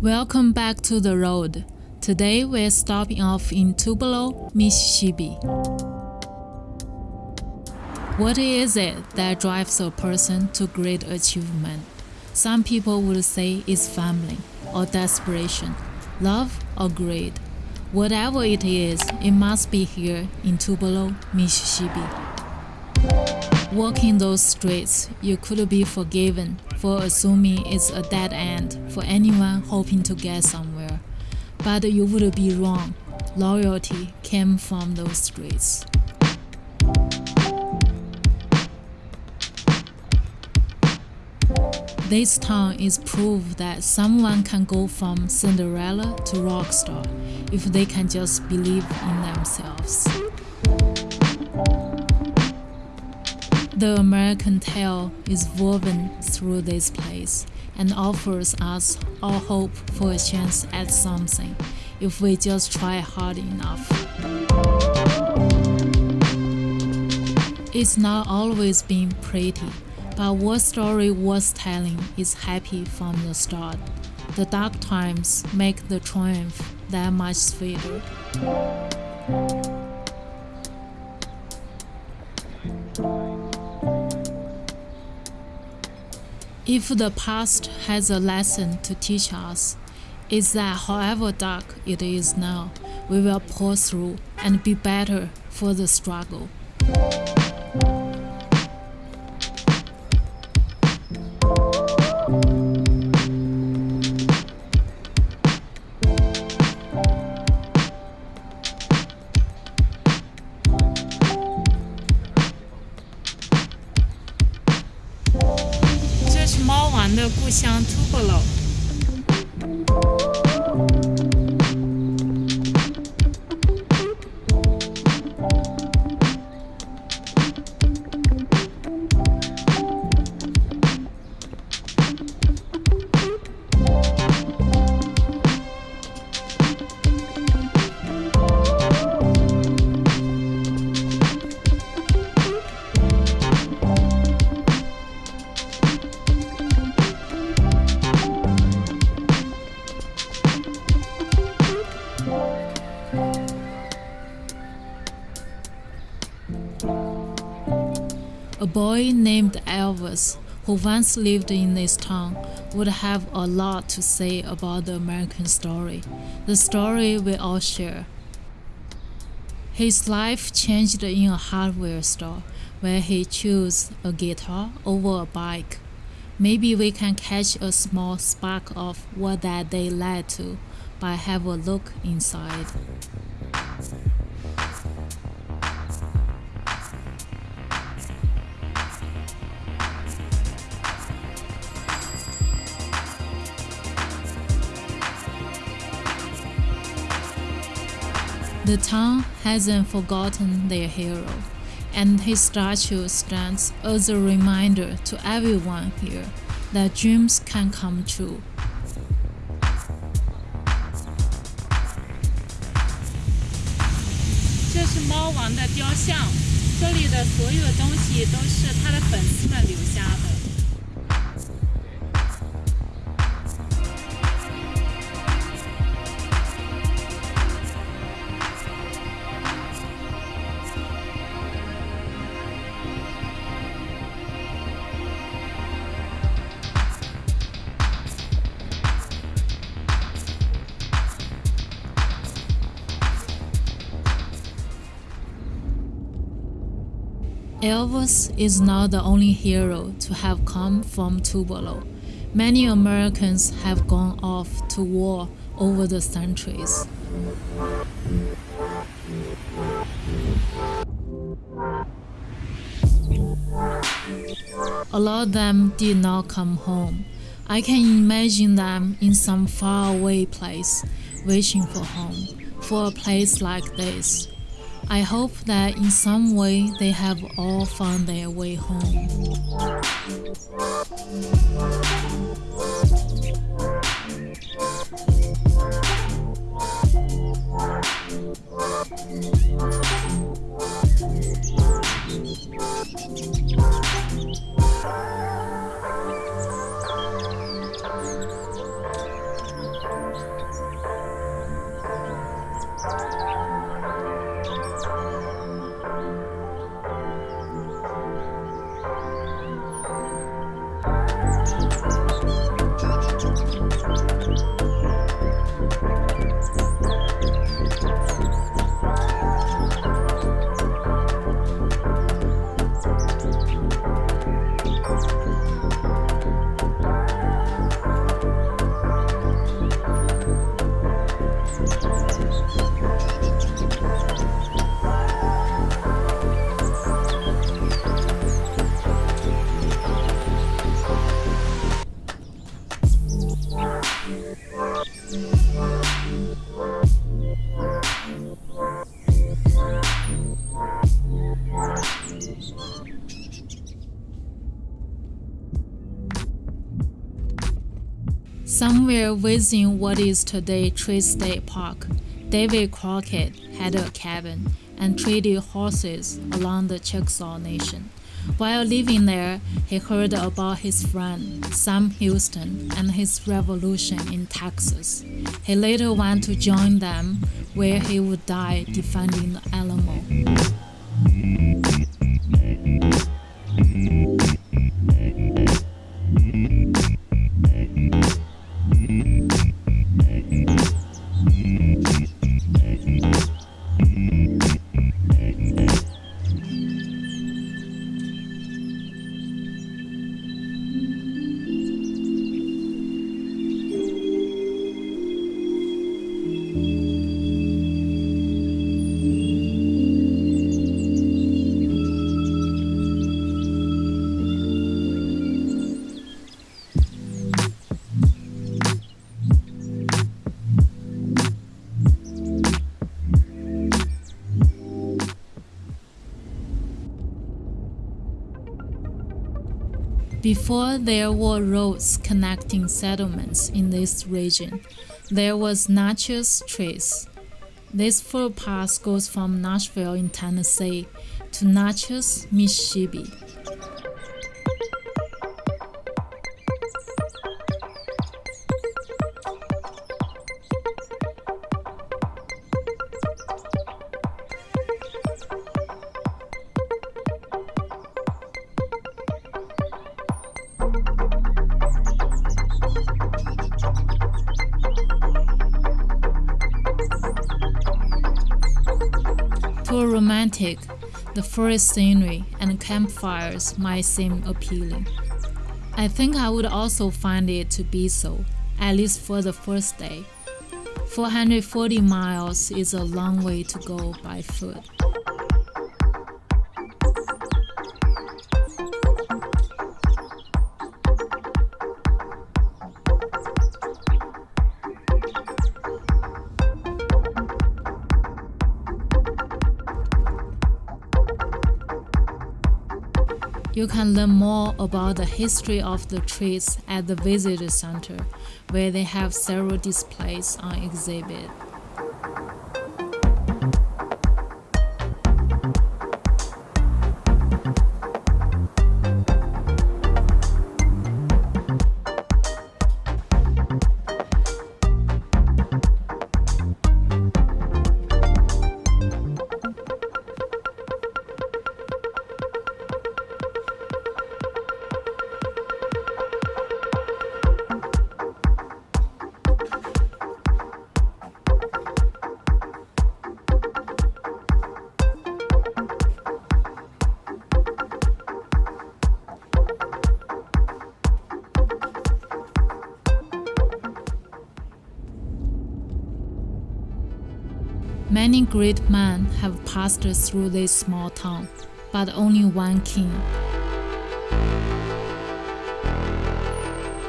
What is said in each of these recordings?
Welcome back to the road. Today we're stopping off in Tupelo, Mississippi. What is it that drives a person to great achievement? Some people would say it's family or desperation, love or greed. Whatever it is, it must be here in Tupelo, Mississippi. Walking those streets, you could be forgiven for assuming it's a dead end for anyone hoping to get somewhere. But you would be wrong. Loyalty came from those streets. This town is proof that someone can go from Cinderella to rock star if they can just believe in themselves. The American tale is woven through this place and offers us all hope for a chance at something if we just try hard enough. It's not always been pretty, but what story worth telling is happy from the start. The dark times make the triumph that much sweeter. If the past has a lesson to teach us, it's that however dark it is now, we will pull through and be better for the struggle. Boy named Elvis, who once lived in this town, would have a lot to say about the American story, the story we all share. His life changed in a hardware store where he chose a guitar over a bike. Maybe we can catch a small spark of what that day led to by have a look inside. The town hasn't forgotten their hero, and his statue stands as a reminder to everyone here that dreams can come true. 这是猫王的雕像，这里的所有东西都是他的粉丝们留下的。 Elvis is not the only hero to have come from Tupelo. Many Americans have gone off to war over the centuries. A lot of them did not come home. I can imagine them in some faraway place, wishing for home, for a place like this. I hope that in some way they have all found their way home. Somewhere within what is today Trace State Park, David Crockett had a cabin and traded horses along the Chickasaw Nation. While living there, he heard about his friend Sam Houston and his revolution in Texas. He later went to join them, where he would die defending the Alamo. Before there were roads connecting settlements in this region, there was Natchez Trace. This footpath goes from Nashville in Tennessee to Natchez, Mississippi. Romantic, the forest scenery and campfires might seem appealing. I think I would also find it to be so, at least for the first day. 440 miles is a long way to go by foot. You can learn more about the history of the Trace at the visitor center, where they have several displays on exhibit. Many great men have passed through this small town, but only one king.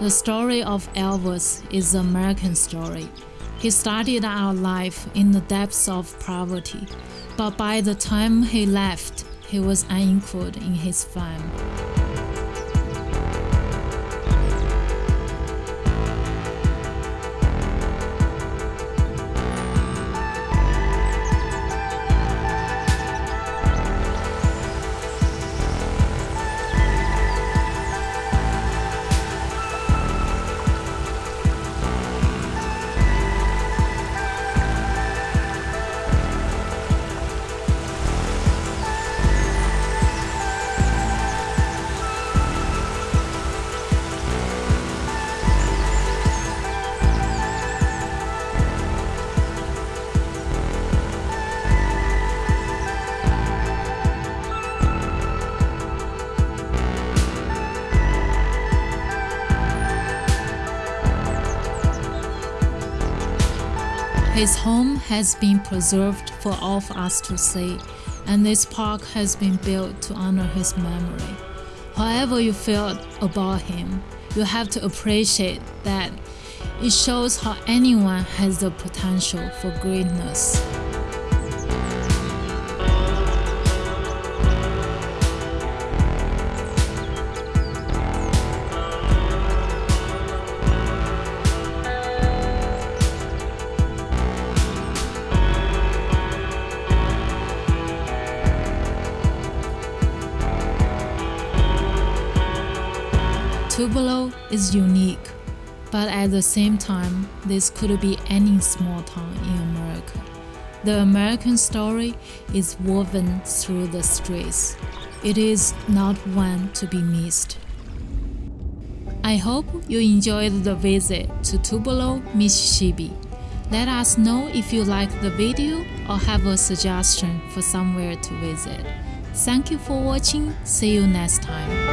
The story of Elvis is an American story. He started out life in the depths of poverty, but by the time he left, he was unequaled in his fame. His home has been preserved for all of us to see, and this park has been built to honor his memory. However, you feel about him, you have to appreciate that it shows how anyone has the potential for greatness. Tupelo is unique, but at the same time, this could be any small town in America. The American story is woven through the streets. It is not one to be missed. I hope you enjoyed the visit to Tupelo, Mississippi. Let us know if you like the video or have a suggestion for somewhere to visit. Thank you for watching. See you next time.